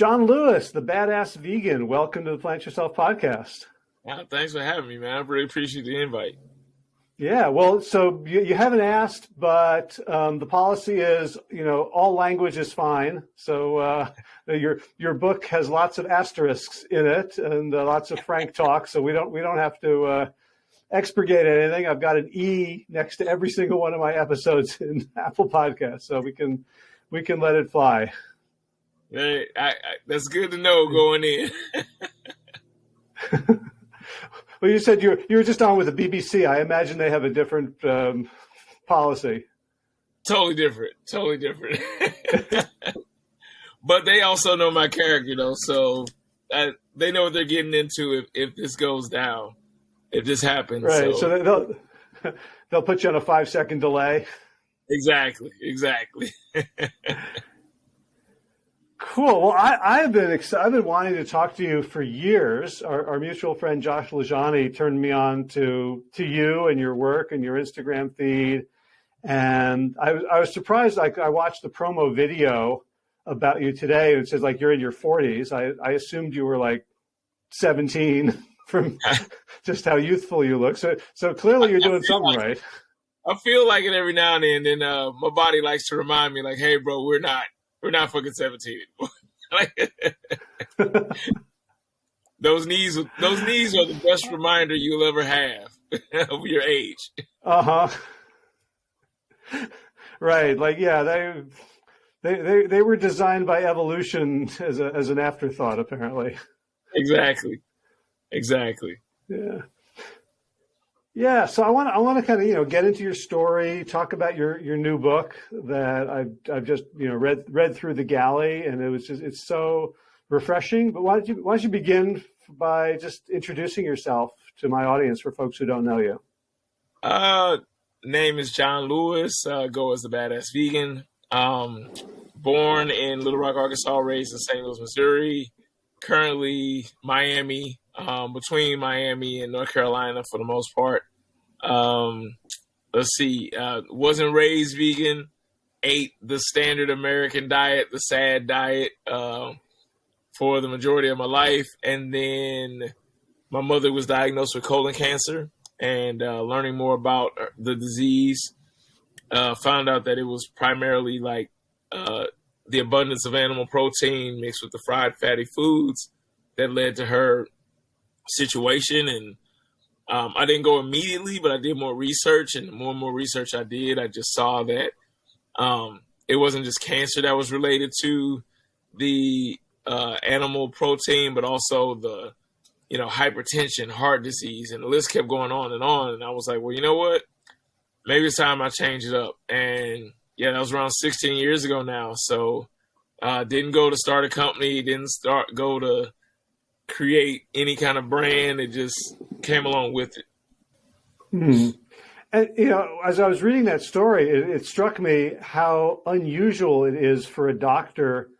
John Lewis, the badass vegan. Welcome to the Plant Yourself podcast. Wow, thanks for having me, man. I really appreciate the invite. Yeah, well, so you, you haven't asked, but um, the policy is, you know, all language is fine. So uh, your your book has lots of asterisks in it and uh, lots of frank talk. So we don't we don't have to uh, expurgate anything. I've got an E next to every single one of my episodes in Apple Podcasts, so we can we can let it fly. I, I, that's good to know going in. well, you said you were, you were just on with the BBC. I imagine they have a different um, policy. Totally different. Totally different. but they also know my character, though, so I, they know what they're getting into if, if this goes down, if this happens. Right. So, so they'll they'll put you on a five second delay. Exactly. Exactly. Cool. Well, I, I've been I've been wanting to talk to you for years. Our, our, mutual friend Josh LaJaunie turned me on to to you and your work and your Instagram feed, and I was I was surprised. Like I watched the promo video about you today. And it says like you're in your 40s. I I assumed you were like 17 from just how youthful you look. So so clearly you're doing something like right. I feel like it every now and then. And uh, my body likes to remind me, like, "Hey, bro, we're not." We're not fucking 17 anymore. those knees, those knees are the best reminder you'll ever have of your age. Uh huh. Right. Like, yeah, they, they, they, they were designed by evolution as a, as an afterthought, apparently. Exactly. Exactly. Yeah. Yeah, so I want to I want to kind of you know get into your story, talk about your your new book that I've I've just you know read read through the galley, and it was just it's so refreshing. But why don't you why don't you begin by just introducing yourself to my audience for folks who don't know you? Uh, name is John Lewis. Uh, go as the badass vegan. Um, born in Little Rock, Arkansas, raised in St. Louis, Missouri. Currently Miami, um, between Miami and North Carolina for the most part. Um, let's see, uh, wasn't raised vegan, ate the standard American diet, the sad diet, uh, for the majority of my life. And then my mother was diagnosed with colon cancer and uh, learning more about the disease, uh, found out that it was primarily like uh, the abundance of animal protein mixed with the fried fatty foods that led to her situation and um, I didn't go immediately, but I did more research, and the more and more research I did, I just saw that um, it wasn't just cancer that was related to the uh, animal protein, but also the you know hypertension, heart disease, and the list kept going on and on. And I was like, well, you know what? Maybe it's time I change it up. And yeah, that was around 16 years ago now. So uh, didn't go to start a company, didn't start go to create any kind of brand. It just came along with it. Hmm. And you know, as I was reading that story, it, it, struck me how unusual it is for a doctor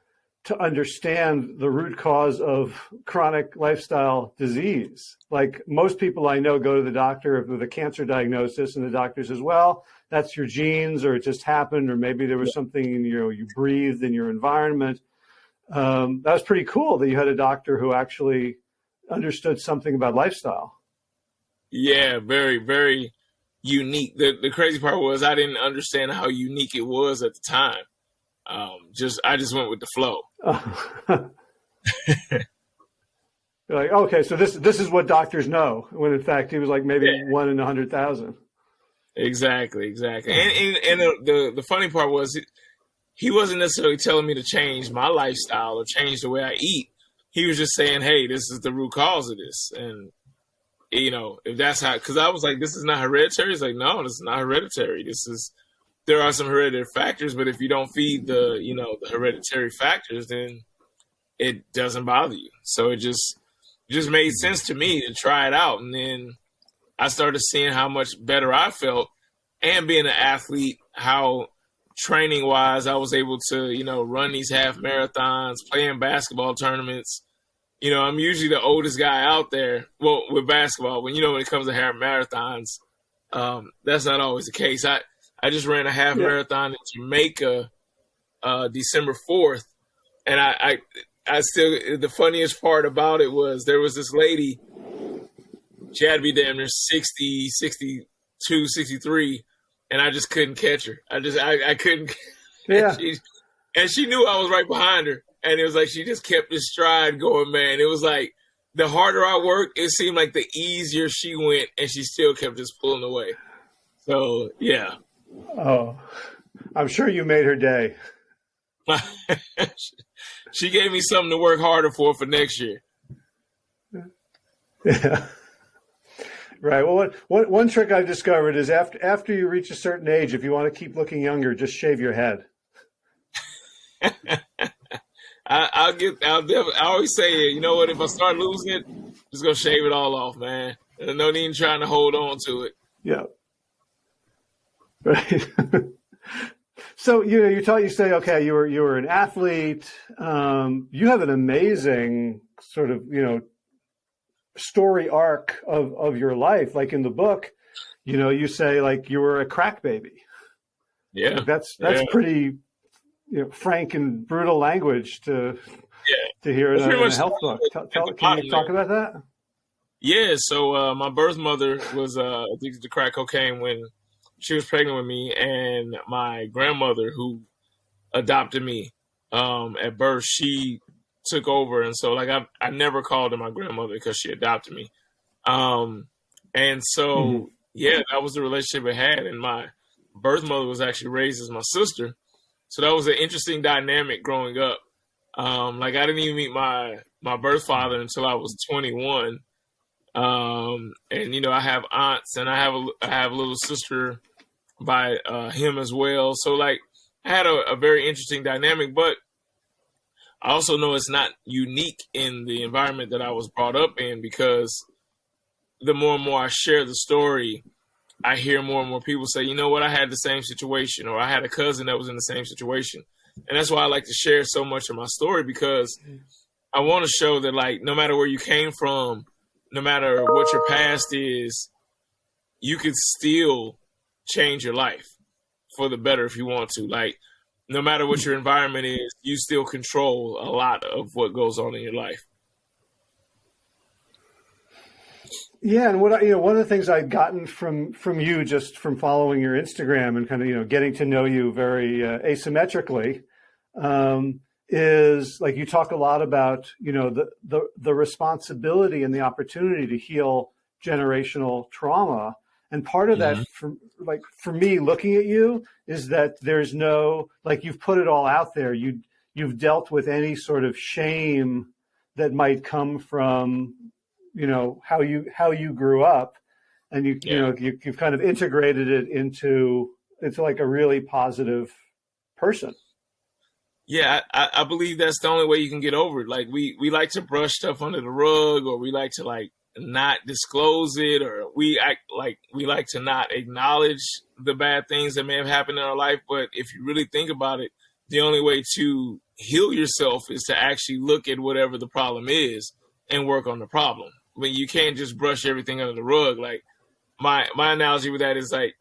to understand the root cause of chronic lifestyle disease. Like most people I know go to the doctor with a cancer diagnosis, and the doctor says, "Well, that's your genes, or it just happened, or maybe there was something you know you breathed in your environment." Um, that was pretty cool that you had a doctor who actually understood something about lifestyle. Yeah, very, very unique. The the crazy part was I didn't understand how unique it was at the time. Um, just I just went with the flow. like, okay, so this this is what doctors know, when in fact he was like maybe yeah. one in a hundred thousand. Exactly, exactly. And and, and the, the, the funny part was he wasn't necessarily telling me to change my lifestyle or change the way I eat. He was just saying, "Hey, this is the root cause of this," and you know, if that's how, because I was like, "This is not hereditary." He's like, "No, this is not hereditary. This is there are some hereditary factors, but if you don't feed the you know the hereditary factors, then it doesn't bother you." So it just it just made sense to me to try it out, and then I started seeing how much better I felt, and being an athlete, how training wise, I was able to, you know, run these half marathons, playing basketball tournaments. You know, I'm usually the oldest guy out there. Well, with basketball, when you know when it comes to half marathons, um, that's not always the case. I I just ran a half yeah. marathon in Jamaica, uh, December fourth, and I, I I still the funniest part about it was there was this lady. She had to be damn near 60, 62, 63, and I just couldn't catch her. I just I, I couldn't. Yeah. And she, and she knew I was right behind her, and it was like she just kept this stride going. Man, it was like the harder I worked, it seemed like the easier she went, and she still kept just pulling away. So yeah. Oh, I'm sure you made her day. she gave me something to work harder for for next year. Yeah. Right. Well, one, one, one trick I've discovered is after after you reach a certain age, if you want to keep looking younger, just shave your head. I, will get. I'll. I always say, it. you know what? If I start losing it, just gonna shave it all off, man. There's no need in trying to hold on to it. Yeah. Right. so you know, you taught. You say, okay, you were you were an athlete. Um, you have an amazing sort of you know story arc of of your life. Like in the book, you know, you say like you were a crack baby. Yeah, like that's that's yeah. pretty you know, frank and brutal language to yeah. to hear in a, in a health book. Tell, tell, can you talk about that? Yeah, so uh, my birth mother was uh, addicted to crack cocaine when she was pregnant with me, and my grandmother, who adopted me um, at birth, she took over, and so like I I never called her my grandmother because she adopted me, um, and so mm-hmm. yeah, that was the relationship I had, and my birth mother was actually raised as my sister, so that was an interesting dynamic growing up. Um, like I didn't even meet my my birth father until I was 21. Um, and you know, I have aunts and I have a I have a little sister by uh, him as well. So like I had a, a very interesting dynamic, but I also know it's not unique in the environment that I was brought up in because the more and more I share the story, I hear more and more people say, you know what, I had the same situation, or I had a cousin that was in the same situation. And that's why I like to share so much of my story because I want to show that, like, no matter where you came from, no matter what your past is, you can still change your life for the better if you want to. Like, no matter what your environment is, you still control a lot of what goes on in your life. Yeah, and what I, you know, one of the things I'd gotten from from you just from following your Instagram and kind of you know getting to know you very uh, asymmetrically um, is like you talk a lot about you know the the the responsibility and the opportunity to heal generational trauma, and part of mm-hmm. that for like for me looking at you is that there's no like you've put it all out there. You you've dealt with any sort of shame that might come from you know how you how you grew up and you yeah. you know you, you've kind of integrated it into into like a really positive person yeah I, I believe that's the only way you can get over it like we we like to brush stuff under the rug or we like to like not disclose it or we act like we like to not acknowledge the bad things that may have happened in our life but if you really think about it the only way to heal yourself is to actually look at whatever the problem is and work on the problem when you can't just brush everything under the rug. Like my my analogy with that is like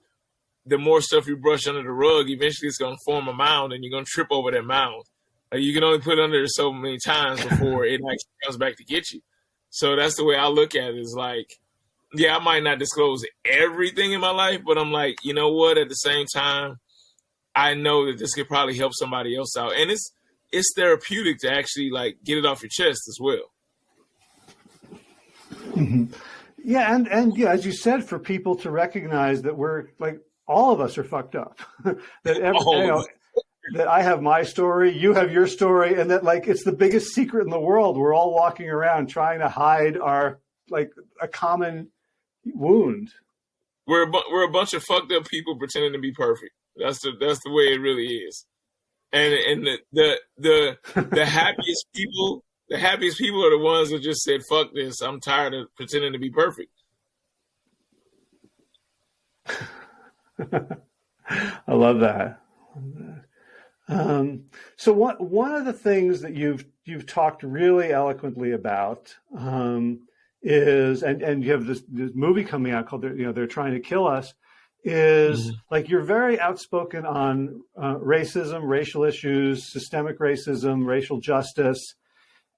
the more stuff you brush under the rug, eventually it's gonna form a mound and you're gonna trip over that mound. Like you can only put it under so many times before it actually comes back to get you. So that's the way I look at it is like, yeah, I might not disclose everything in my life, but I'm like, you know what? At the same time, I know that this could probably help somebody else out. And it's it's therapeutic to actually like get it off your chest as well. Mm-hmm. Yeah, and and yeah, as you said, for people to recognize that we're like all of us are fucked up. that every, you know, that I have my story, you have your story, and that like it's the biggest secret in the world. We're all walking around trying to hide our like a common wound. We're a, we're a bunch of fucked up people pretending to be perfect. That's the that's the way it really is. And and the the the, the happiest people the happiest people are the ones that just said, fuck this. I'm tired of pretending to be perfect. I love that. Um, so one one of the things that you've you've talked really eloquently about um, is, and and you have this, this movie coming out called you know they're trying to kill us, is mm-hmm. like you're very outspoken on uh, racism, racial issues, systemic racism, racial justice,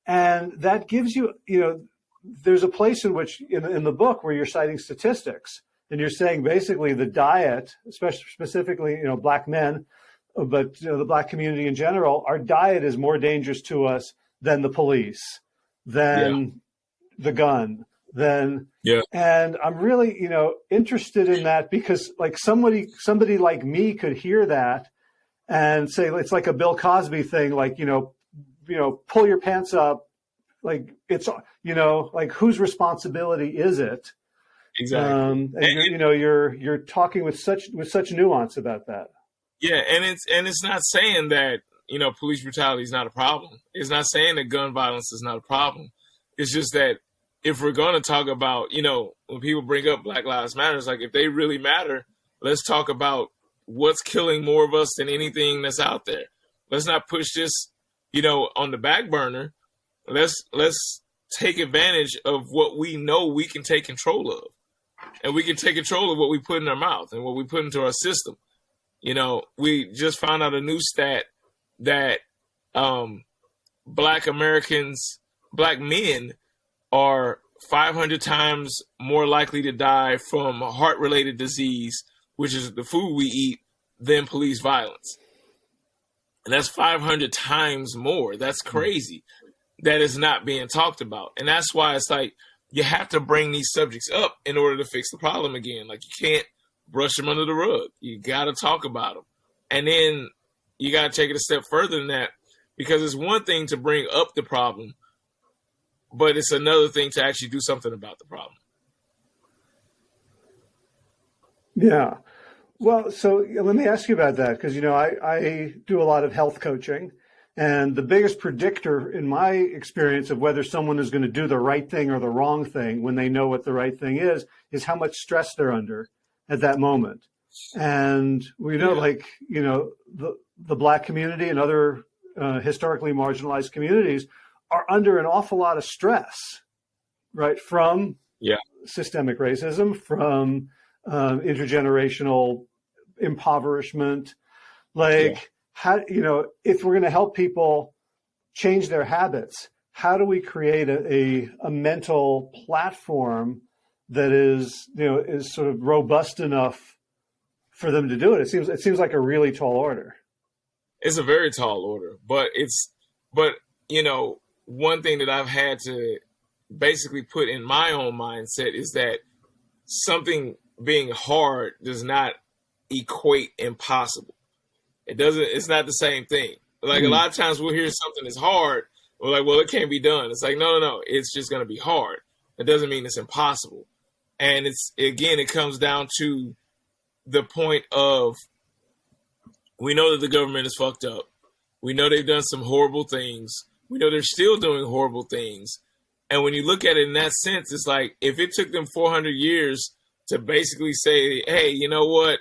And that gives you, you know, there's a place in which in, in the book where you're citing statistics and you're saying basically the diet, especially specifically, you know, black men, but you know, the black community in general, our diet is more dangerous to us than the police, than yeah. the gun, than yeah. And I'm really, you know, interested in that because like somebody somebody like me could hear that and say it's like a Bill Cosby thing, like, you know, you know, pull your pants up, like it's you know, like whose responsibility is it? Exactly. Um, and, and you know, you're you're talking with such with such nuance about that. Yeah, and it's and it's not saying that you know police brutality is not a problem. It's not saying that gun violence is not a problem. It's just that if we're going to talk about you know when people bring up Black Lives Matters, like if they really matter, let's talk about what's killing more of us than anything that's out there. Let's not push this you know on the back burner. Let's let's take advantage of what we know we can take control of, and we can take control of what we put in our mouth and what we put into our system you know, we just found out a new stat that um, black Americans, black men are 500 times more likely to die from heart related disease, which is the food we eat, than police violence. And that's 500 times more. That's hmm. crazy. That is not being talked about. And that's why it's like you have to bring these subjects up in order to fix the problem again. Like you can't brush them under the rug. You got to talk about them. And then you got to take it a step further than that because it's one thing to bring up the problem, but it's another thing to actually do something about the problem. Yeah. Well, so let me ask you about that because, you know, I, I do a lot of health coaching. And the biggest predictor in my experience of whether someone is going to do the right thing or the wrong thing when they know what the right thing is, is how much stress they're under at that moment. And we know, yeah. like, you know, the, the black community and other uh, historically marginalized communities are under an awful lot of stress, right? From yeah. systemic racism, from uh, intergenerational impoverishment. Like, yeah. how, you know, if we're going to help people change their habits, how do we create a, a, a mental platform that is, you know, is sort of robust enough for them to do it. It seems it seems like a really tall order. It's a very tall order, but it's but you know, one thing that I've had to basically put in my own mindset is that something being hard does not equate impossible. It doesn't it's not the same thing. Like mm. a lot of times we'll hear something is hard, we're like, well, it can't be done. It's like, no, no, no, it's just gonna be hard. It doesn't mean it's impossible. And it's again, it comes down to the point of we know that the government is fucked up. We know they've done some horrible things. We know they're still doing horrible things. And when you look at it in that sense, it's like if it took them 400 years to basically say, hey, you know what?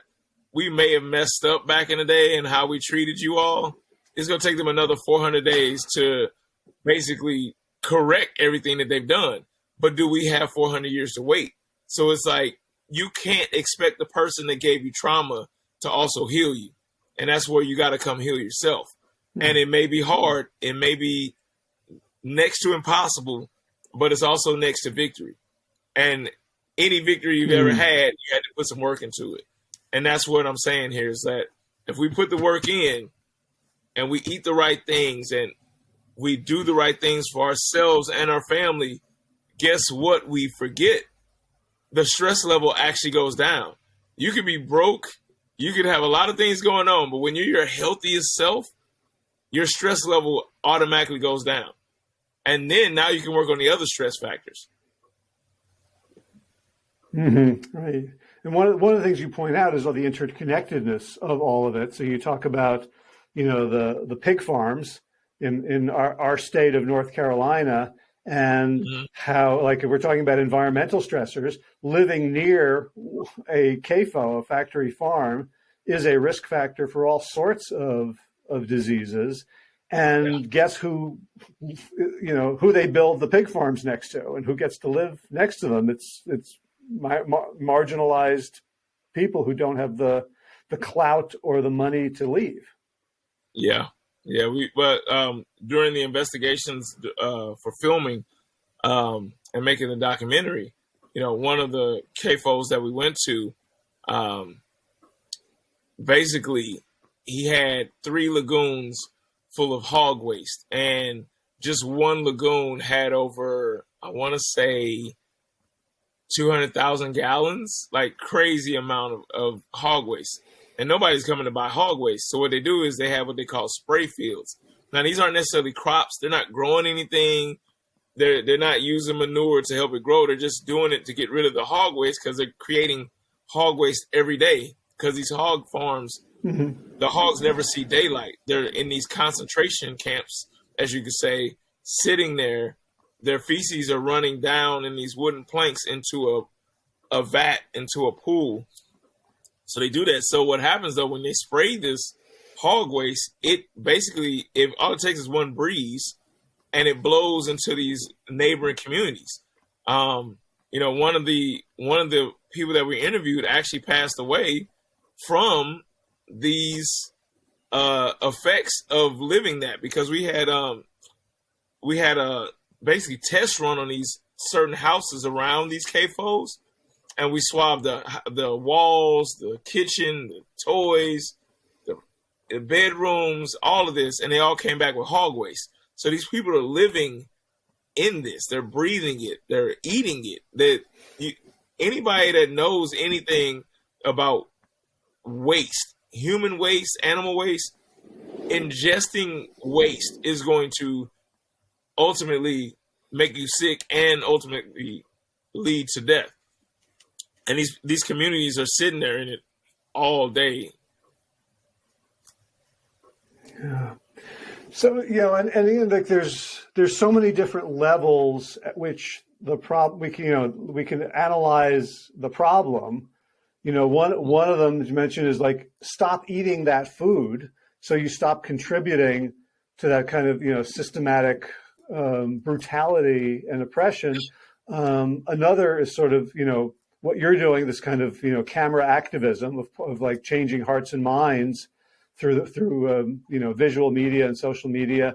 We may have messed up back in the day and how we treated you all. It's going to take them another 400 days to basically correct everything that they've done. But do we have 400 years to wait? So it's like you can't expect the person that gave you trauma to also heal you. And that's where you got to come heal yourself. Mm-hmm. And it may be hard, it may be next to impossible, but it's also next to victory. And any victory you've mm-hmm. ever hmm. had, you had to put some work into it. And that's what I'm saying here is that if we put the work in and we eat the right things and we do the right things for ourselves and our family, guess what we forget? The stress level actually goes down. You could be broke, you could have a lot of things going on, but when you're your healthiest self, your stress level automatically goes down. And then now you can work on the other stress factors. Mm-hmm. Right. And one of, one of the things you point out is all the interconnectedness of all of it. So you talk about, you know, the, the pig farms in, in our, our state of North Carolina and mm-hmm. how, like, if we're talking about environmental stressors, living near a CAFO, a factory farm, is a risk factor for all sorts of, of diseases. And yeah. guess who, you know, who they build the pig farms next to and who gets to live next to them? It's, it's mar- marginalized people who don't have the, the clout or the money to leave. Yeah. Yeah, we but um, during the investigations uh, for filming um, and making the documentary, you know, one of the CAFOs that we went to, um, basically, he had three lagoons full of hog waste, and just one lagoon had over, I want to say, 200,000 gallons, like crazy amount of, of hog waste. And nobody's coming to buy hog waste. So what they do is they have what they call spray fields. Now these aren't necessarily crops. They're not growing anything. They're they're not using manure to help it grow. They're just doing it to get rid of the hog waste because they're creating hog waste every day. Because these hog farms, mm-hmm. the hogs never see daylight. They're in these concentration camps, as you could say, sitting there their feces are running down in these wooden planks into a a vat into a pool. So they do that. So what happens though when they spray this hog waste, it basically if all it takes is one breeze and it blows into these neighboring communities. Um, you know, one of the one of the people that we interviewed actually passed away from these uh effects of living that because we had um we had a basically test run on these certain houses around these CAFOs, and we swabbed the the walls, the kitchen, the toys, the, the bedrooms, all of this, and they all came back with hog waste. So these people are living in this. They're breathing it. They're eating it. That anybody that knows anything about waste, human waste, animal waste, ingesting waste is going to ultimately make you sick and ultimately lead to death. And these these communities are sitting there in it all day. Yeah. So you know, and, and like there's there's so many different levels at which the problem we can you know we can analyze the problem. You know, one one of them you mentioned is like stop eating that food, so you stop contributing to that kind of you know systematic um, brutality and oppression. Um, another is sort of, you know, what you're doing, this kind of, you know, camera activism of, of like changing hearts and minds through, through um, you know, visual media and social media.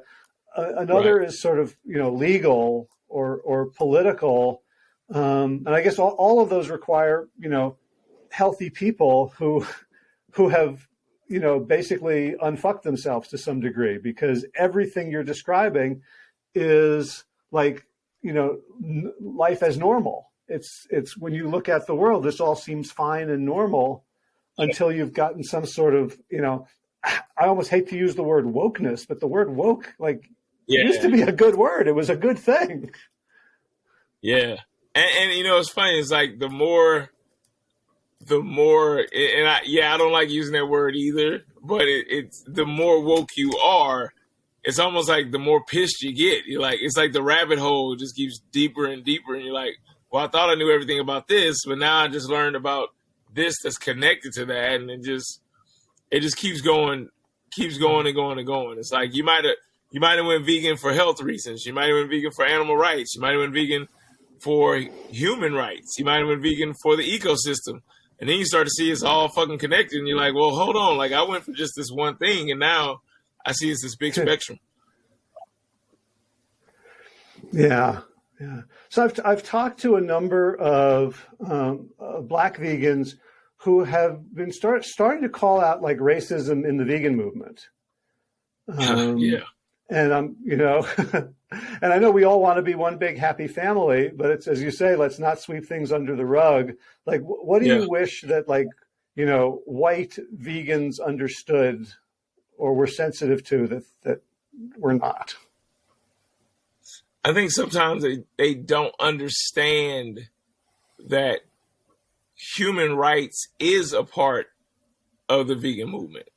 Uh, another right. is sort of, you know, legal or, or political. Um, and I guess all, all of those require, you know, healthy people who, who have you know, basically unfucked themselves to some degree because everything you're describing is like, you know, life as normal. It's, it's when you look at the world, this all seems fine and normal until you've gotten some sort of, you know, I almost hate to use the word wokeness, but the word woke, like, yeah. used to be a good word. It was a good thing. Yeah. And, and, you know, it's funny. It's like the more, the more, and I, yeah, I don't like using that word either, but it, it's the more woke you are, it's almost like the more pissed you get, you're like, it's like the rabbit hole just keeps deeper and deeper. And you're like, well, I thought I knew everything about this, but now I just learned about this that's connected to that. And it just, it just keeps going, keeps going and going and going. It's like, you might have, you might have went vegan for health reasons. You might have went vegan for animal rights. You might have went vegan for human rights. You might have went vegan for the ecosystem. And then you start to see it's all fucking connected. And you're like, well, hold on. Like I went for just this one thing. And now I see it's this big spectrum. Yeah, yeah. So I've I've talked to a number of um, uh, black vegans who have been start starting to call out like racism in the vegan movement. Um, yeah. And I'm, you know, and I know we all want to be one big happy family, but it's as you say, let's not sweep things under the rug. Like, what do yeah. you wish that like, you know, white vegans understood or we're sensitive to that that we're not? I think sometimes they, they don't understand that human rights is a part of the vegan movement.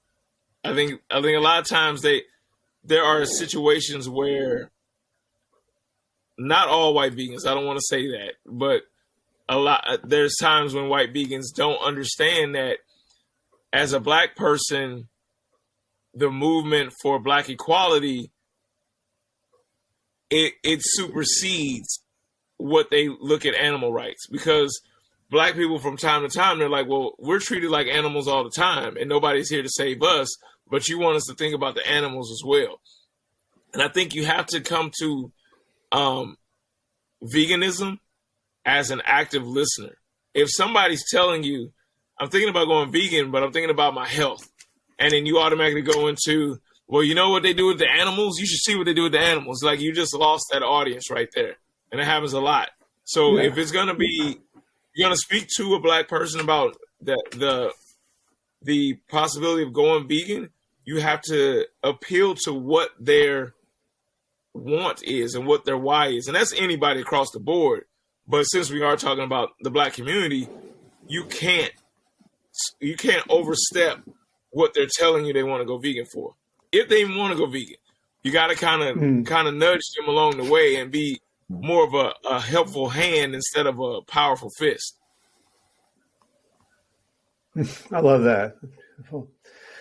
I think I think a lot of times they there are situations where not all white vegans, I don't want to say that, but a lot there's times when white vegans don't understand that as a black person the movement for black equality it it supersedes what they look at animal rights because black people from time to time they're like well we're treated like animals all the time and nobody's here to save us but you want us to think about the animals as well. And I think you have to come to um, veganism as an active listener. If somebody's telling you, I'm thinking about going vegan, but I'm thinking about my health, and then you automatically go into, well, you know what they do with the animals? You should see what they do with the animals. Like you just lost that audience right there. And it happens a lot. So yeah. if it's gonna be you're gonna speak to a black person about the the the possibility of going vegan, you have to appeal to what their want is and what their why is. And that's anybody across the board. But since we are talking about the black community, you can't you can't overstep what they're telling you they want to go vegan for. If they want to go vegan, you got to kind of mm. kind of nudge them along the way and be more of a, a helpful hand instead of a powerful fist. I love that.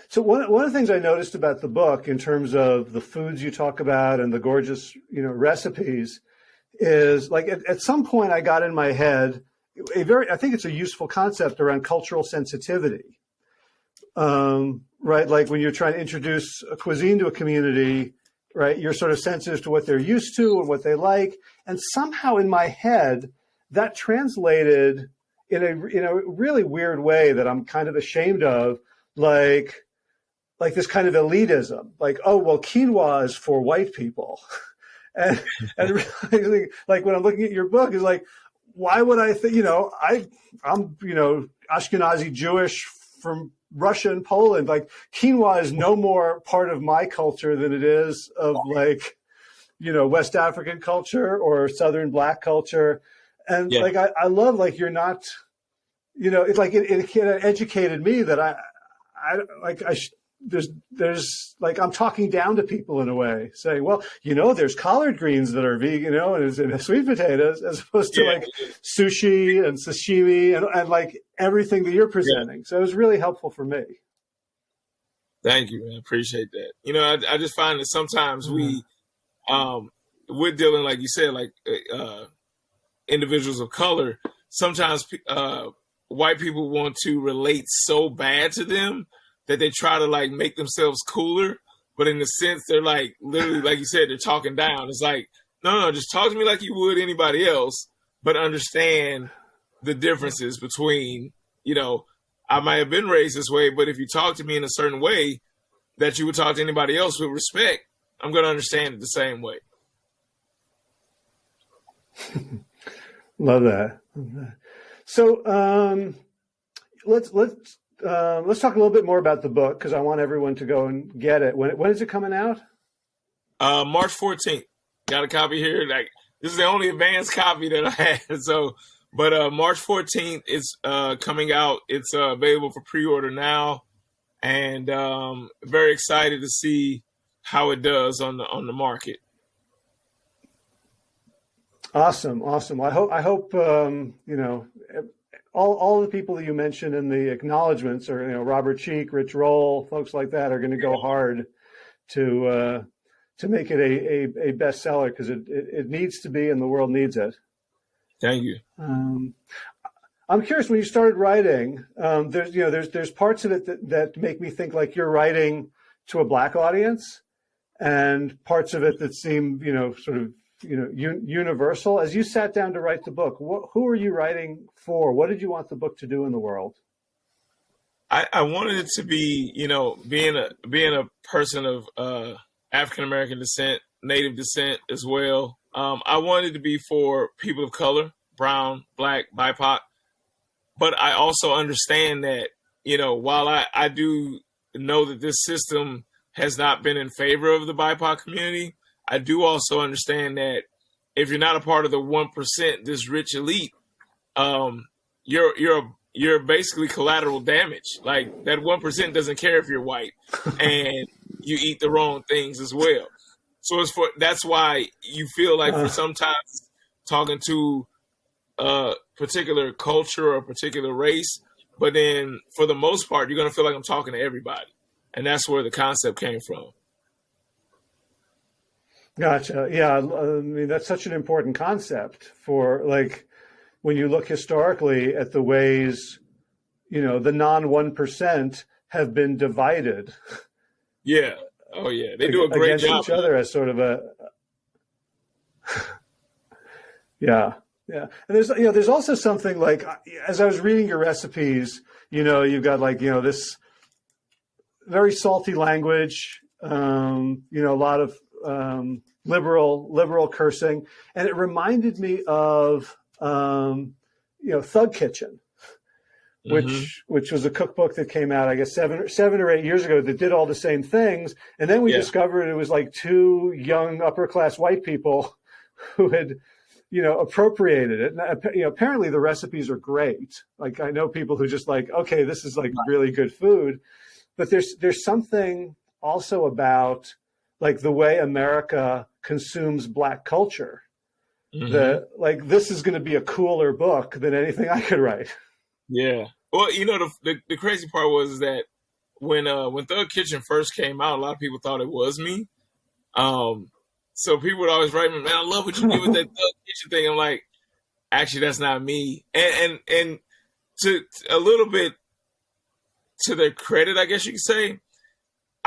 So one one of the things I noticed about the book, in terms of the foods you talk about and the gorgeous, you know, recipes, is like at, at some point I got in my head a very I think it's a useful concept around cultural sensitivity. Um, right, like when you're trying to introduce a cuisine to a community, right, you're sort of sensitive to what they're used to and what they like, and somehow in my head that translated in a in a really weird way that I'm kind of ashamed of, like like this kind of elitism, like oh well, quinoa is for white people. and, and really, like when I'm looking at your book, is like, why would I think, you know, I, I'm, you know, Ashkenazi Jewish from Russia and Poland. Like quinoa is no more part of my culture than it is of like, you know, West African culture or Southern Black culture. And yeah. like, I, I love like, you're not, you know, it's like it, it, it educated me that I, I like I there's there's like I'm talking down to people in a way, saying, well, you know, there's collard greens that are vegan, you know, and, and sweet potatoes, as opposed to yeah. like sushi and sashimi and, and like everything that you're presenting. Yeah. So it was really helpful for me. Thank you, man. Appreciate that. You know, I, I just find that sometimes we, mm-hmm. um, we're dealing, like you said, like uh, individuals of color. Sometimes uh, white people want to relate so bad to them that they try to like make themselves cooler, but in the sense they're like literally, like you said, they're talking down. It's like, no, no, just talk to me like you would anybody else, but understand the differences between, you know, I might have been raised this way, but if you talk to me in a certain way that you would talk to anybody else with respect, I'm going to understand it the same way. Love that. So um, let's let's uh, let's talk a little bit more about the book because I want everyone to go and get it. When when is it coming out? Uh, March 14th. Got a copy here. Like this is the only advanced copy that I had. So, but uh, March 14th is uh, coming out. It's uh, available for pre-order now, and um, very excited to see how it does on the on the market. Awesome, awesome. I hope I hope um, you know all, all the people that you mentioned in the acknowledgments are, you know, Robert Cheeke, Rich Roll, folks like that are going to go hard to uh, to make it a, a, a bestseller because it, it, it, needs to be and the world needs it. Thank you. Um, I'm curious when you started writing, um, there's, you know, there's, there's parts of it that, that make me think like you're writing to a black audience and parts of it that seem, you know, sort of you know, un universal. As you sat down to write the book, what, who are you writing for? What did you want the book to do in the world? I, I wanted it to be, you know, being a being a person of uh, African American descent, Native descent as well. Um, I wanted to be for people of color, brown, black, BIPOC. But I also understand that, you know, while I, I do know that this system has not been in favor of the BIPOC community, I do also understand that if you're not a part of the one percent, this rich elite, um, you're you're you're basically collateral damage. Like that one percent doesn't care if you're white and you eat the wrong things as well. So it's for that's why you feel like for uh. sometimes talking to a particular culture or a particular race, but then for the most part, you're gonna feel like I'm talking to everybody, and that's where the concept came from. Gotcha. Yeah, I mean that's such an important concept for like when you look historically at the ways, you know, the non one percent have been divided Yeah. Oh yeah, they do a great against job. each other as sort of a yeah yeah and there's you know there's also something like as i was reading your recipes you know you've got like you know this very salty language um, you know a lot of um, liberal liberal cursing and it reminded me of um, you know thug kitchen which mm-hmm. which was a cookbook that came out, I guess seven seven or eight years ago that did all the same things, and then we yeah. discovered it was like two young upper class white people who had you know appropriated it. And, you know, apparently the recipes are great. Like I know people who just like, okay, this is like really good food, but there's there's something also about like the way America consumes black culture. Mm-hmm. That like this is going to be a cooler book than anything I could write. Yeah. Well, you know, the, the, the crazy part was that when uh when Thug Kitchen first came out, a lot of people thought it was me. Um, so people would always write me, "Man, I love what you did with that Thug Kitchen thing." I'm like, actually, that's not me. And and and to a little bit to their credit, I guess you could say,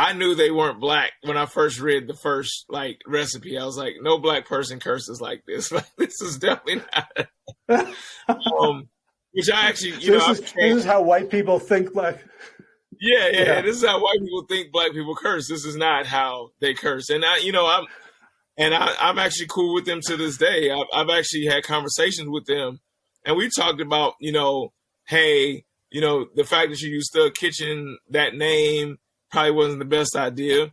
I knew they weren't black when I first read the first like recipe. I was like, no black person curses like this. Like this is definitely not. um, which I actually, you so know, this is, this is, how white people think black. Yeah, yeah, yeah, This is how white people think black people curse. This is not how they curse. And I, you know, I'm, and I, I'm actually cool with them to this day. I've, I've actually had conversations with them, and we talked about, you know, hey, you know, the fact that you used the kitchen, that name probably wasn't the best idea.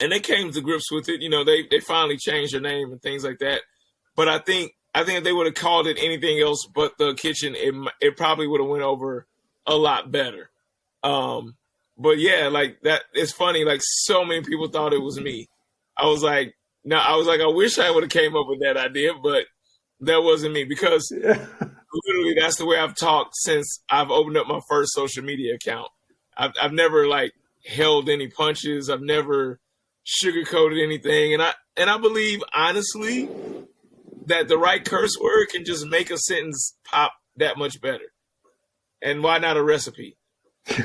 And they came to grips with it. You know, they they finally changed their name and things like that. But I think I think if they would have called it anything else but the kitchen, it it probably would have went over a lot better. Um, but yeah, like that. It's funny. Like so many people thought it was me. I was like, no, I was like, I wish I would have came up with that idea, but that wasn't me because literally that's the way I've talked since I've opened up my first social media account. I've I've never like held any punches. I've never sugarcoated anything, and I and I believe honestly that the right curse word can just make a sentence pop that much better. And why not a recipe?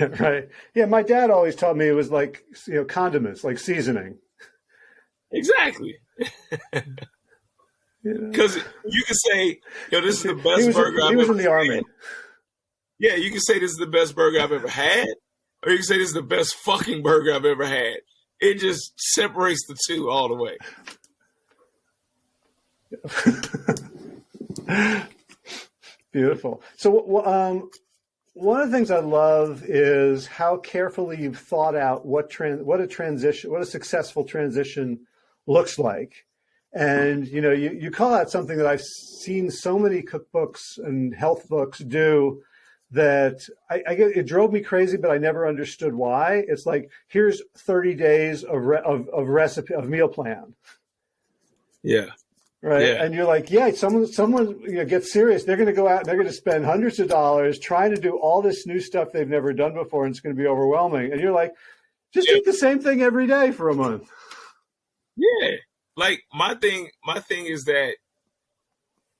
right. Yeah, my dad always taught me it was like you know condiments, like seasoning. Exactly. Because you, know? you can say, "Yo, this is the best he was, burger." He I've was ever in the army. Yeah, you can say this is the best burger I've ever had, or you can say this is the best fucking burger I've ever had. It just separates the two all the way. Beautiful. So, um, one of the things I love is how carefully you've thought out what trans, what a transition, what a successful transition looks like. And you know, you, you call out something that I've seen so many cookbooks and health books do that I, I get, it drove me crazy, but I never understood why. It's like here's 30 days of re, of, of recipe of meal plan. Yeah right? Yeah. And you're like, yeah, someone, someone, you know, gets serious. They're going to go out and they're going to spend hundreds of dollars trying to do all this new stuff they've never done before, and it's going to be overwhelming. And you're like, just yeah. eat the same thing every day for a month. Yeah, like my thing, my thing is that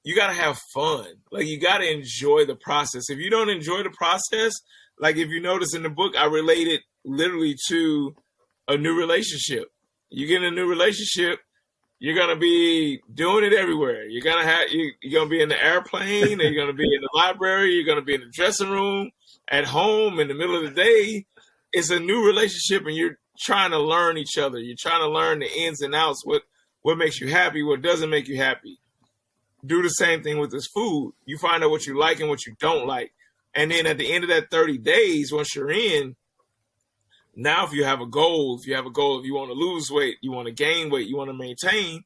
you got to have fun. Like you got to enjoy the process. If you don't enjoy the process, like if you notice in the book, I relate it literally to a new relationship. You get in a new relationship, you're gonna be doing it everywhere. You're gonna have you, you're gonna be in the airplane, you're gonna be in the library, you're gonna be in the dressing room, at home, in the middle of the day. It's a new relationship, and you're trying to learn each other. You're trying to learn the ins and outs. What what makes you happy? What doesn't make you happy? Do the same thing with this food. You find out what you like and what you don't like, and then at the end of that 30 days, once you're in, now, if you have a goal, if you have a goal, if you want to lose weight, you want to gain weight, you want to maintain,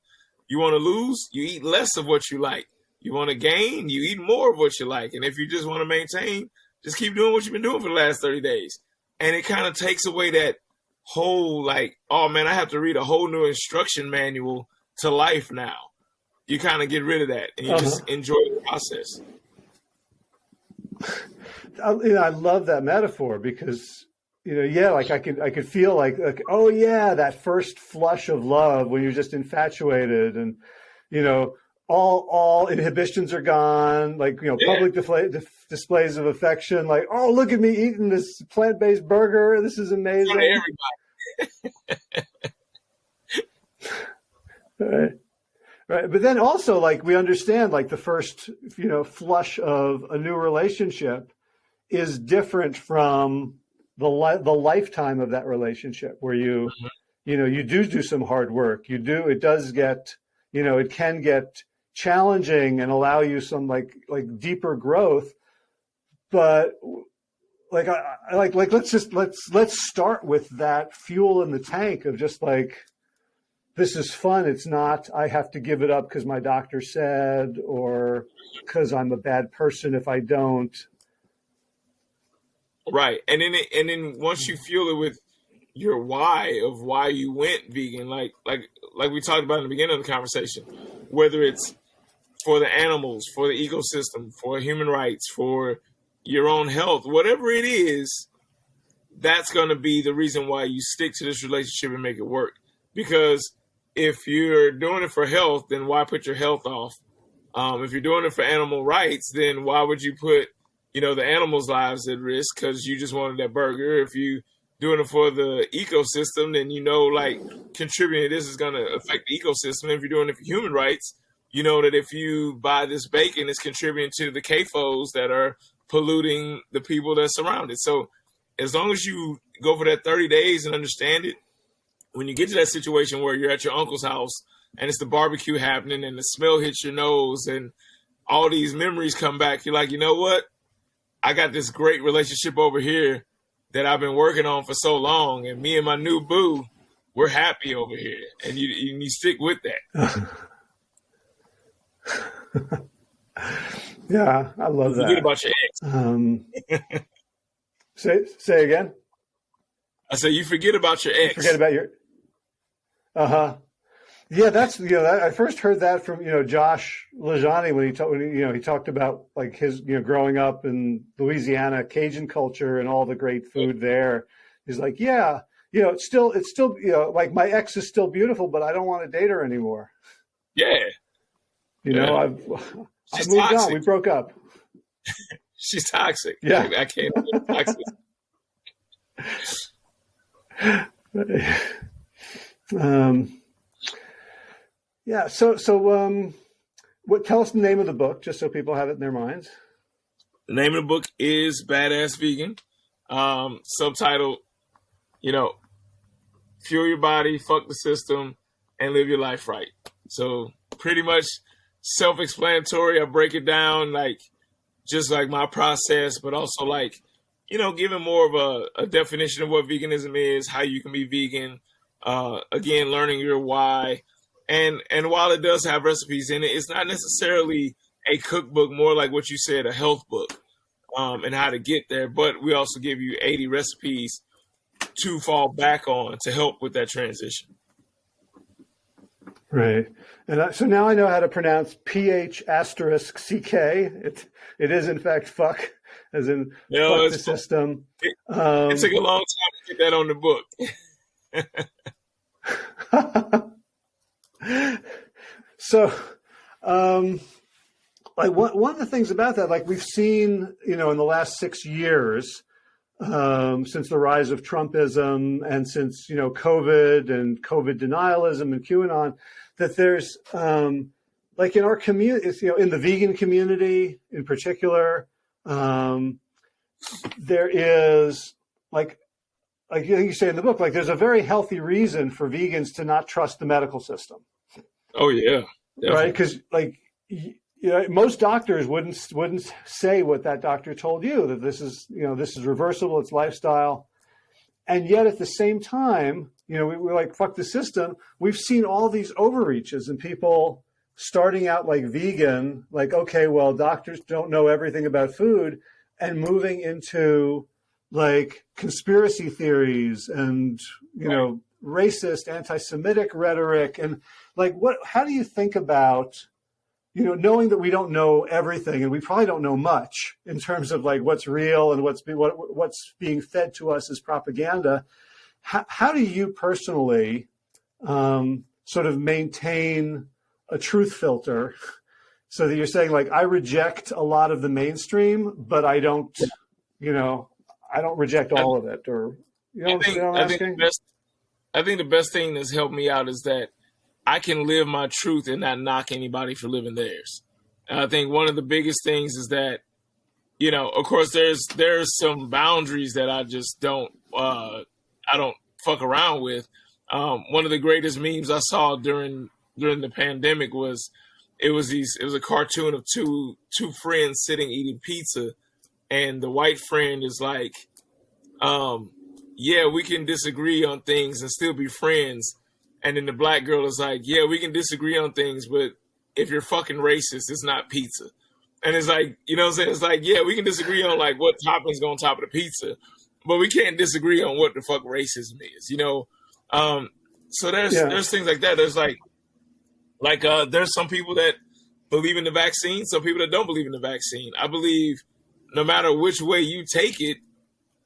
you want to lose, you eat less of what you like. You want to gain, you eat more of what you like. And if you just want to maintain, just keep doing what you've been doing for the last 30 days. And it kind of takes away that whole, like, oh man, I have to read a whole new instruction manual to life now. You kind of get rid of that and you uh-huh. just enjoy the process. I, you know, I love that metaphor because you know, yeah, like I could, I could feel like, like, oh yeah, that first flush of love when you're just infatuated, and you know, all all inhibitions are gone. Like you know, yeah. public display, displays of affection. Like, oh, look at me eating this plant based burger. This is amazing. right. Right. But then also like we understand like the first, you know, flush of a new relationship is different from the li- the lifetime of that relationship where you mm-hmm. you know you do do some hard work you do it does get you know it can get challenging and allow you some like like deeper growth but like I, I like like let's just let's let's start with that fuel in the tank of just like this is fun it's not i have to give it up because my doctor said or because i'm a bad person if i don't Right. And then and then once you fuel it with your why of why you went vegan, like like like we talked about in the beginning of the conversation, whether it's for the animals, for the ecosystem, for human rights, for your own health, whatever it is, that's going to be the reason why you stick to this relationship and make it work. Because if you're doing it for health, then why put your health off? Um, if you're doing it for animal rights, then why would you put you know, the animals' lives at risk because you just wanted that burger. If you doing it for the ecosystem, then you know, like contributing this is going to affect the ecosystem. If you're doing it for human rights, you know that if you buy this bacon, it's contributing to the CAFOs that are polluting the people that surround it. So, as long as you go for that 30 days and understand it, when you get to that situation where you're at your uncle's house and it's the barbecue happening and the smell hits your nose and all these memories come back, you're like, you know what? I got this great relationship over here that I've been working on for so long, and me and my new boo, we're happy over here, and you you stick with that. yeah, I love that. Forget about your ex. Um, say say again. I said you forget about your ex. You forget about your. Uh huh. Yeah, that's you know I first heard that from you know Josh LaJaunie when he talked you know he talked about like his you know growing up in Louisiana Cajun culture and all the great food there. He's like, yeah, you know, it's still it's still you know like my ex is still beautiful, but I don't want to date her anymore. Yeah, you know yeah. I've I've moved toxic. on. We broke up. She's toxic. Yeah, I can't. toxic. um yeah. So, so, um, what, tell us the name of the book, just so people have it in their minds. The name of the book is Badass Vegan. Um, subtitle, you know, fuel your body, fuck the system, and live your life right. So pretty much self-explanatory. I break it down like just like my process, but also like, you know, giving more of a, a definition of what veganism is, how you can be vegan. Uh, again, learning your why, and and while it does have recipes in it, it's not necessarily a cookbook, more like what you said, a health book, um, and how to get there. But we also give you 80 recipes to fall back on to help with that transition. Right. And I, so now I know how to pronounce PH asterisk CK. It, it is in fact fuck, as in know, fuck the system. It, um, it took a long time to get that on the book. so, um, like one, one of the things about that, like we've seen, you know, in the last six years, um, since the rise of Trumpism and since, you know, COVID and COVID denialism and QAnon, that there's, um, like in our community, you know, in the vegan community in particular, um, there is like, like you say in the book, like there's a very healthy reason for vegans to not trust the medical system. Oh yeah, definitely. right. Because like you know, most doctors wouldn't wouldn't say what that doctor told you that this is you know this is reversible, it's lifestyle, and yet at the same time, you know, we, we're like fuck the system. We've seen all these overreaches and people starting out like vegan, like okay, well, doctors don't know everything about food, and moving into like conspiracy theories and you right. know racist anti-semitic rhetoric and like what how do you think about you know knowing that we don't know everything and we probably don't know much in terms of like what's real and what's be, what, what's being fed to us as propaganda how, how do you personally um, sort of maintain a truth filter so that you're saying like I reject a lot of the mainstream, but I don't, you know, I don't reject all I, of it. Or you know, I think, I think the best, I think the best thing that's helped me out is that I can live my truth and not knock anybody for living theirs. And I think one of the biggest things is that, you know, of course, there's there's some boundaries that I just don't uh, I don't fuck around with. Um, one of the greatest memes I saw during during the pandemic was it was these it was a cartoon of two two friends sitting eating pizza and the white friend is like um yeah we can disagree on things and still be friends. And then the black girl is like yeah we can disagree on things but if you're fucking racist it's not pizza. And it's like you know what i'm saying? It's like yeah we can disagree on like what toppings go on top of the pizza but we can't disagree on what the fuck racism is you know? Um so there's yeah. there's things like that. There's like like uh, there's some people that believe in the vaccine, some people that don't believe in the vaccine. I believe no matter which way you take it,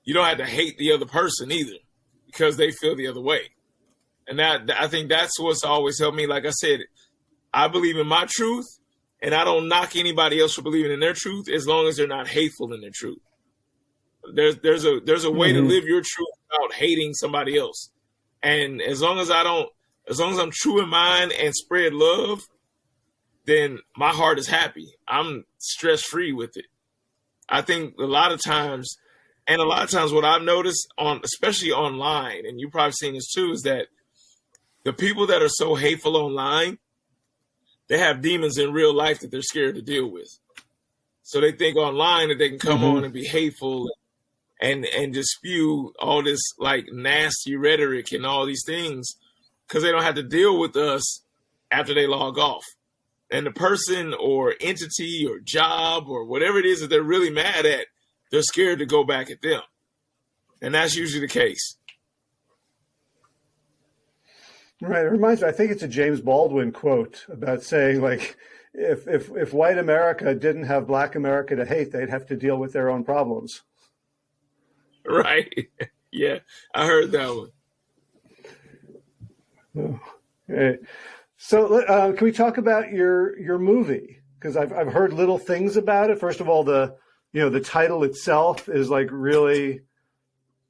you don't have to hate the other person either because they feel the other way. And that I think that's what's always helped me. Like I said, I believe in my truth, and I don't knock anybody else for believing in their truth as long as they're not hateful in their truth. There's there's a there's a way mm-hmm. to live your truth without hating somebody else, and as long as I don't as long as I'm true in mind and spread love, then my heart is happy. I'm stress free with it. I think a lot of times, and a lot of times, what I've noticed on, especially online, and you've probably seen this too, is that the people that are so hateful online, they have demons in real life that they're scared to deal with. So they think online that they can come mm-hmm. on and be hateful and and just spew all this like nasty rhetoric and all these things because they don't have to deal with us after they log off. And the person or entity or job or whatever it is that they're really mad at, they're scared to go back at them. And that's usually the case. Right. It reminds me, I think it's a James Baldwin quote about saying like, if, if, if white America didn't have black America to hate, they'd have to deal with their own problems. Right. yeah. I heard that one. Oh, okay. So uh, can we talk about your your movie? Because I've I've heard little things about it. First of all, the you know the title itself is like really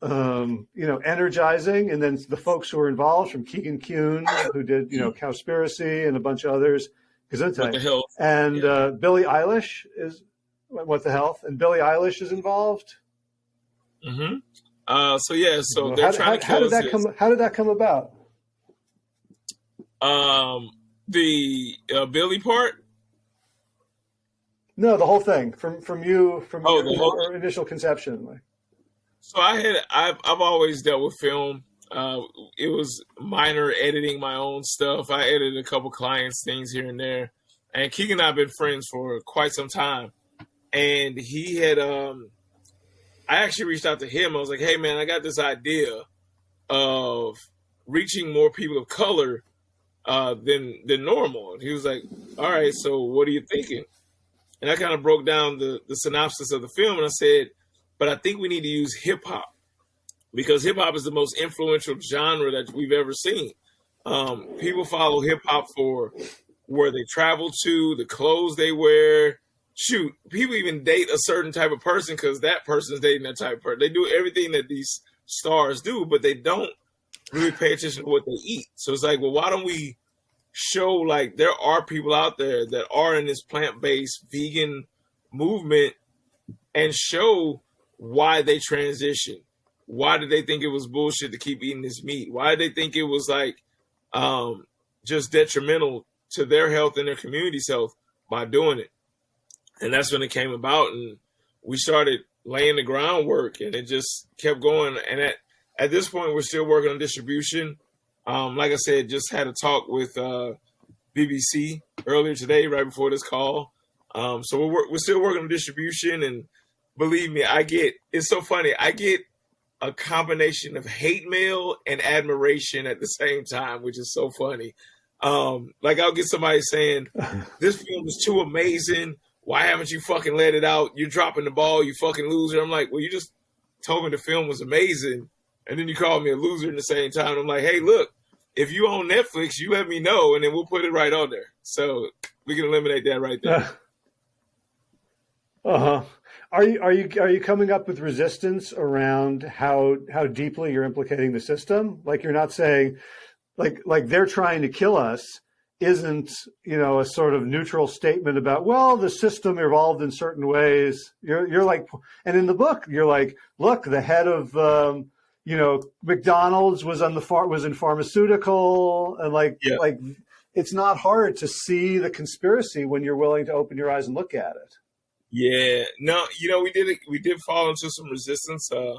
um, you know energizing, and then the folks who are involved, from Keegan Kuhn, who did you know Cowspiracy and a bunch of others, Gesundheit, and yeah. uh, Billie Eilish is what the health, and Billie Eilish is involved. Mm-hmm. Uh, so yeah, so well, they're how, trying how, to how did that come? How did that come about? Um, the uh, Billie part. No, the whole thing from from you from oh, your, the whole... initial conception. Like. So I had I've I've always dealt with film. Uh, it was minor editing my own stuff. I edited a couple clients' things here and there. And Keegan and I have been friends for quite some time. And he had um I actually reached out to him. I was like, hey man, I got this idea of reaching more people of color uh, than than normal. And he was like, "All right, so what are you thinking?" And I kind of broke down the the synopsis of the film, and I said, "But I think we need to use hip hop because hip hop is the most influential genre that we've ever seen. Um, people follow hip hop for where they travel to, the clothes they wear." Shoot, people even date a certain type of person because that person's dating that type of person. They do everything that these stars do, but they don't really pay attention to what they eat. So it's like, well, why don't we show like there are people out there that are in this plant-based vegan movement and show why they transition. Why did they think it was bullshit to keep eating this meat? Why did they think it was like um, just detrimental to their health and their community's health by doing it? And that's when it came about, and we started laying the groundwork, and it just kept going. And at at this point, we're still working on distribution. Um, like I said, just had a talk with uh, BBC earlier today, right before this call. Um, so we're we're still working on distribution, and believe me, I get it's so funny. I get a combination of hate mail and admiration at the same time, which is so funny. Um, like I'll get somebody saying, "This film is too amazing. Why haven't you fucking let it out? You're dropping the ball, you fucking loser." I'm like, "Well, you just told me the film was amazing." And then you call me a loser in the same time. I'm like, hey, look, if you own Netflix, you let me know, and then we'll put it right on there. So we can eliminate that right there. Uh huh. Are you are you are you coming up with resistance around how how deeply you're implicating the system? Like you're not saying, like like they're trying to kill us isn't you know a sort of neutral statement about well the system evolved in certain ways. You're you're like, and in the book you're like, look, the head of um, you know McDonald's was on the far was in pharmaceutical and like yeah. like it's not hard to see the conspiracy when you're willing to open your eyes and look at it. Yeah, no, you know we did we did fall into some resistance. Uh,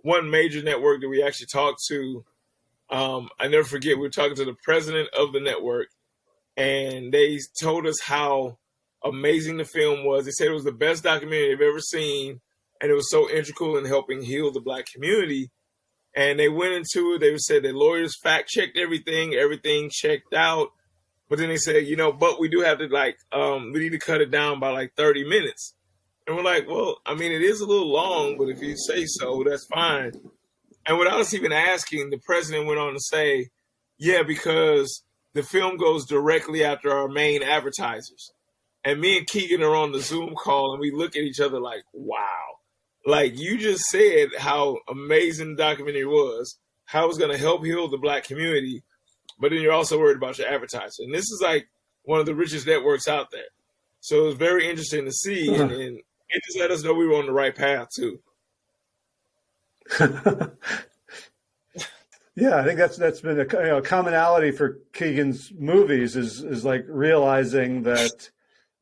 one major network that we actually talked to, um, I never forget. We were talking to the president of the network, and they told us how amazing the film was. They said it was the best documentary they've ever seen, and it was so integral in helping heal the black community. And they went into it. They said that lawyers fact checked everything, everything checked out. But then they said, you know, but we do have to like, um, we need to cut it down by like 30 minutes. And we're like, well, I mean, it is a little long, but if you say so, that's fine. And without us even asking, the president went on to say, yeah, because the film goes directly after our main advertisers. And me and Keegan are on the Zoom call and we look at each other like, wow. Like you just said how amazing the documentary was, how it was going to help heal the black community, but then you're also worried about your advertiser. And this is like one of the richest networks out there. So it was very interesting to see, and, uh-huh. and it just let us know we were on the right path too. Yeah, I think that's that's been a you know, commonality for Keegan's movies is is like realizing that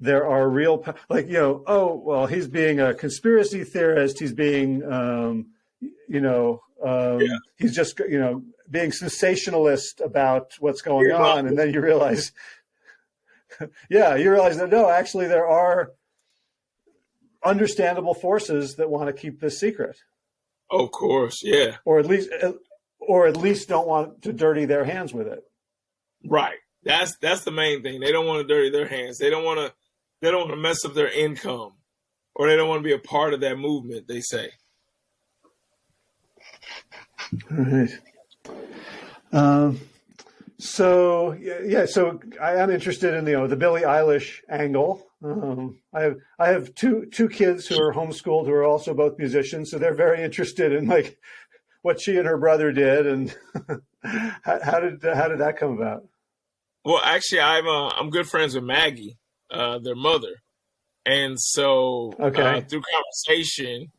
there are real like you know oh well he's being a conspiracy theorist he's being um, you know um, yeah. he's just you know being sensationalist about what's going You're on and then you realize yeah you realize that no actually there are understandable forces that want to keep this secret. Of course, yeah. Or at least or at least don't want to dirty their hands with it. Right. That's that's the main thing. They don't want to dirty their hands. They don't want to they don't want to mess up their income, or they don't want to be a part of that movement. They say. All right. Um, so yeah, so I am interested in the you know, the Billie Eilish angle. Um, I have I have two two kids who are homeschooled who are also both musicians, so they're very interested in like what she and her brother did, and how, how, did how did that come about? Well, actually, I'm uh, I'm good friends with Maggie, uh, their mother, and so uh, okay. uh, through conversation,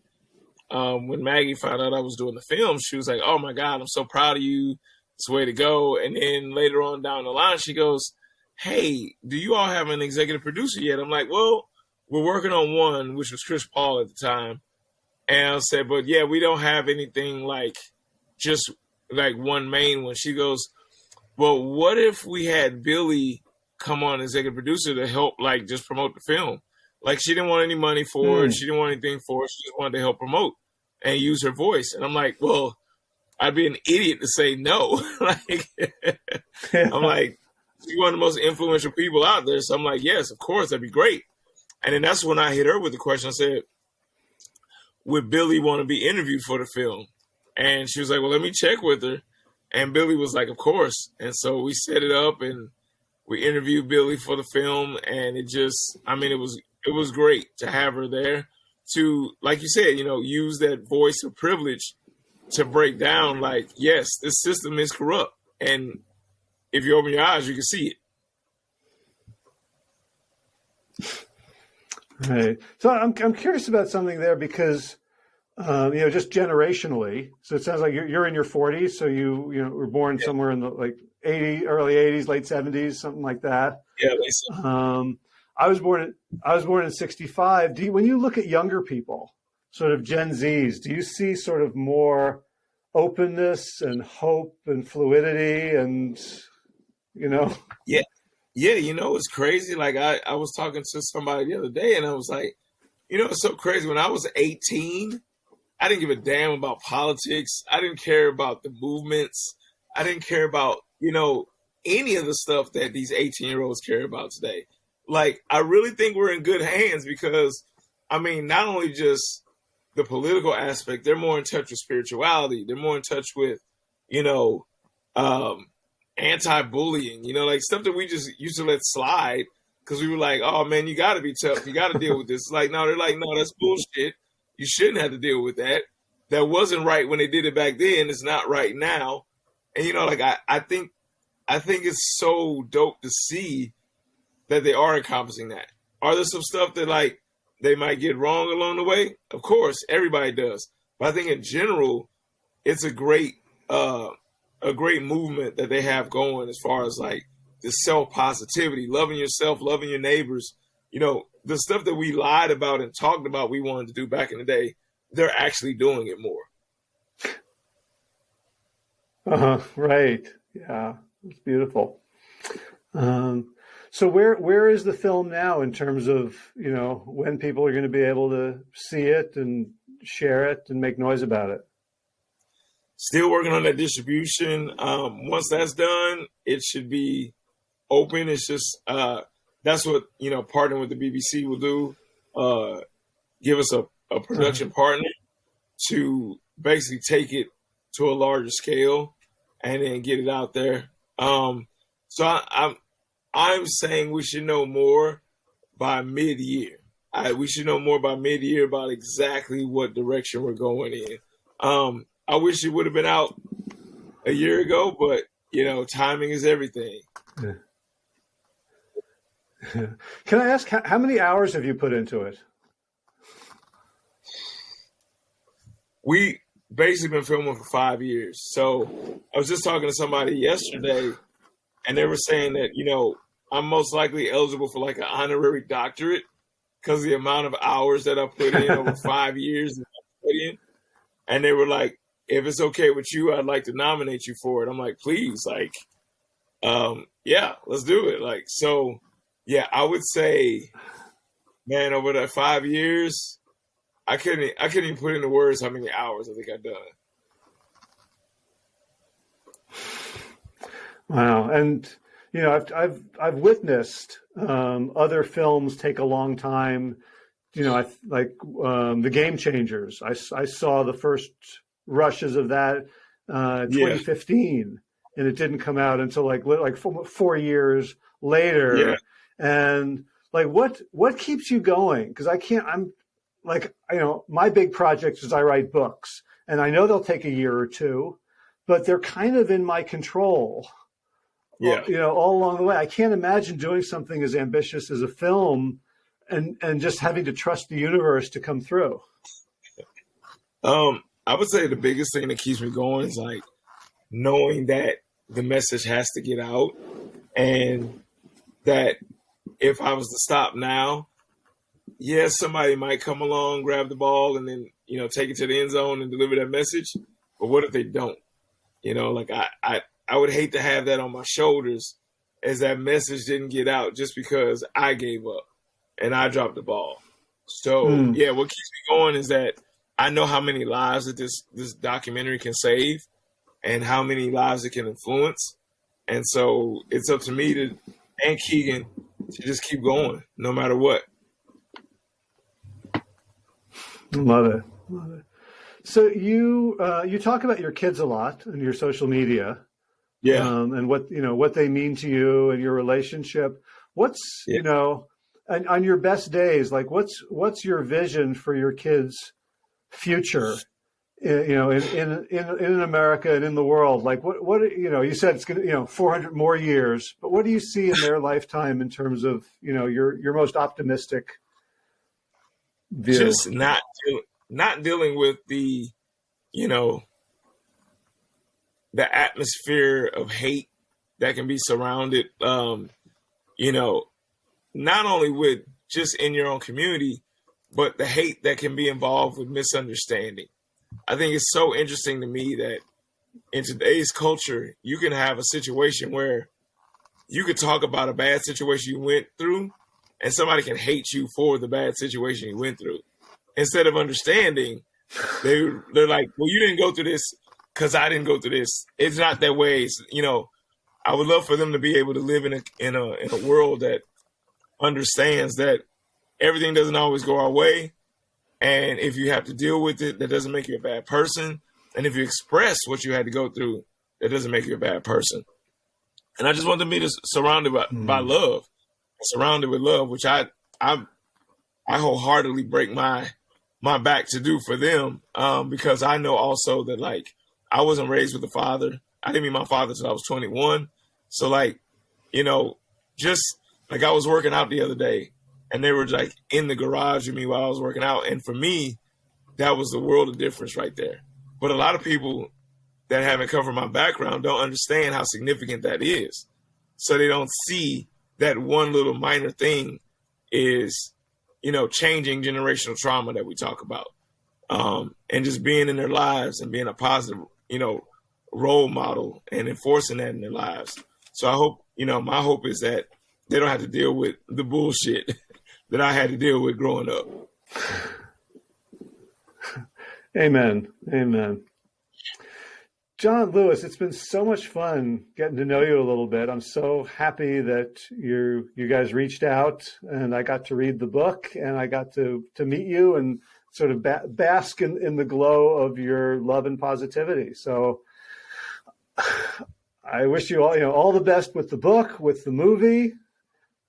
um, when Maggie found out I was doing the film, she was like, "Oh my God, I'm so proud of you! It's the way to go." And then later on down the line, she goes, "Hey, do you all have an executive producer yet?" I'm like, "Well, we're working on one, which was Chris Paul at the time." And I said, but yeah, we don't have anything like just like one main one. She goes, well, what if we had Billie come on as executive producer to help like just promote the film? Like she didn't want any money for mm. it. Hmm. She didn't want anything for it. She just wanted to help promote and use her voice. And I'm like, well, I'd be an idiot to say no. like, I'm like, she's one of the most influential people out there. So I'm like, yes, of course, that'd be great. And then that's when I hit her with the question. I said, would Billie want to be interviewed for the film? And she was like, well, let me check with her. And Billie was like, of course. And so we set it up and we interviewed Billie for the film. And it just, I mean, it was, it was great to have her there to, like you said, you know, use that voice of privilege to break down like, yes, this system is corrupt. And if you open your eyes, you can see it. Right. So I'm I'm curious about something there because um, you know just generationally. So it sounds like you're, you're in your 40s. So you you know were born yeah. somewhere in the like 80 early 80s, late 70s, something like that. Yeah. Um, I was born in, I was born in 65. Do you, when you look at younger people, sort of Gen Zs, do you see sort of more openness and hope and fluidity and you know? Yeah. Yeah, you know, it's crazy. Like I, I was talking to somebody the other day and I was like, you know, it's so crazy. When I was 18, I didn't give a damn about politics. I didn't care about the movements. I didn't care about, you know, any of the stuff that these 18 year olds care about today. Like, I really think we're in good hands because, I mean, not only just the political aspect, they're more in touch with spirituality. They're more in touch with, you know, um, anti-bullying, you know, like stuff that we just used to let slide because we were like, oh man, you got to be tough, you got to deal with this. Like, no, they're like, no, that's bullshit. You shouldn't have to deal with that. That wasn't right when they did it back then. It's not right now. And you know, like I, I think, I think it's so dope to see that they are encompassing that. Are there some stuff that like they might get wrong along the way? Of course, everybody does. But I think in general, it's a great uh a great movement that they have going as far as like the self positivity, loving yourself, loving your neighbors. You know, the stuff that we lied about and talked about we wanted to do back in the day, they're actually doing it more. Uh huh. Right. Yeah. It's beautiful. Um, so where where is the film now in terms of you know when people are going to be able to see it and share it and make noise about it? Still working on that distribution. Um, once that's done, it should be open. It's just uh, that's what you know. Partnering with the BBC will do. Uh, give us a, a production uh-huh. partner to basically take it to a larger scale and then get it out there. Um, so I, I'm I'm saying we should know more by mid year. I, we should know more by mid year about exactly what direction we're going in. Um, I wish it would have been out a year ago, but you know, timing is everything. Yeah. Can I ask how, how many hours have you put into it? We basically been filming for five years. So I was just talking to somebody yesterday, and they were saying that you know I'm most likely eligible for like an honorary doctorate because the amount of hours that I put in over five years. And they were like, if it's okay with you, I'd like to nominate you for it. I'm like, please, like, um, yeah, let's do it. Like, so yeah, I would say, man, over that five years, I couldn't, I couldn't even put into words how many hours I think I've done. Wow. And you know, I've I've I've witnessed um, other films take a long time. You know, I like um, the Game Changers. I, I saw the first rushes of that uh, 2015, yeah. and it didn't come out until like like four, four years later. Yeah. And like, what what keeps you going? Because I can't. I'm like, you know, my big project is I write books, and I know they'll take a year or two, but they're kind of in my control yeah. you know, all along the way. I can't imagine doing something as ambitious as a film and and just having to trust the universe to come through. Um, I would say the biggest thing that keeps me going is like knowing that the message has to get out and that if I was to stop now, yes, somebody might come along, grab the ball, and then you know take it to the end zone and deliver that message. But what if they don't? You know, like I, I, I would hate to have that on my shoulders as that message didn't get out just because I gave up and I dropped the ball. So mm. yeah, what keeps me going is that I know how many lives that this this documentary can save and how many lives it can influence. And so it's up to me to and Keegan to just keep going no matter what. Love it. Love it. So you uh, you talk about your kids a lot in your social media yeah um, and what you know what they mean to you and your relationship what's yeah. you know and on your best days like what's what's your vision for your kids future in, you know in, in in in america and in the world like what what you know you said it's gonna you know 400 more years but what do you see in their lifetime in terms of you know your your most optimistic just not not dealing with the you know the atmosphere of hate that can be surrounded, um, you know, not only with just in your own community, but the hate that can be involved with misunderstanding. I think it's so interesting to me that in today's culture, you can have a situation where you could talk about a bad situation you went through, and somebody can hate you for the bad situation you went through. Instead of understanding, they they're like, "Well, you didn't go through this because I didn't go through this. It's not that way. It's, you know, I would love for them to be able to live in a in a in a world that understands that everything doesn't always go our way, and if you have to deal with it, that doesn't make you a bad person. And if you express what you had to go through, that doesn't make you a bad person. and I just want them to be surrounded by, mm. by love, surrounded with love, which I I I wholeheartedly break my my back to do for them um, because I know also that like I wasn't raised with a father. I didn't meet my father until I was 21. So like, you know, just like I was working out the other day and they were like in the garage with me while I was working out. And for me, that was the world of difference right there. But a lot of people that haven't covered my background don't understand how significant that is. So they don't see that one little minor thing is, you know, changing generational trauma that we talk about. Um, and just being in their lives and being a positive, you know, role model and enforcing that in their lives. So I hope, you know, my hope is that they don't have to deal with the bullshit that I had to deal with growing up. Amen. Amen. John Lewis, it's been so much fun getting to know you a little bit. I'm so happy that you you guys reached out and I got to read the book and I got to to meet you and sort of ba bask in, in the glow of your love and positivity. So I wish you all you know all the best with the book, with the movie,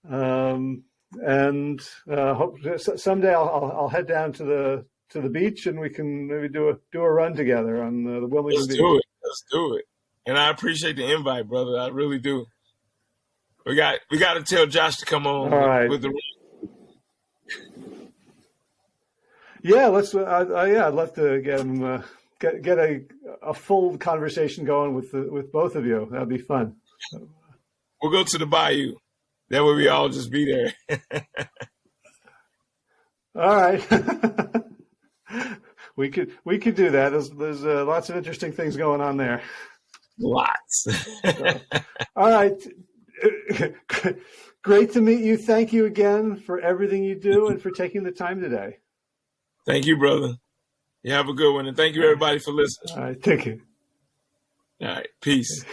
um, and uh, hope someday I'll, I'll, I'll head down to the to the beach and we can maybe do a do a run together on the, the Wilmington Let's Beach. do it. Let's do it. And I appreciate the invite, brother. I really do. We got we got to tell Josh to come on All right. with, the. Yeah, let's. Uh, uh, yeah, I'd love to get him uh, get get a a full conversation going with the, with both of you. That'd be fun. We'll go to the bayou. That way we all just be there. all right. we could we could do that. There's there's uh, lots of interesting things going on there. Lots. so, all right. Great to meet you. Thank you again for everything you do and for taking the time today. Thank you, brother. You have a good one, and thank you everybody for listening. All right, thank you. All right, peace.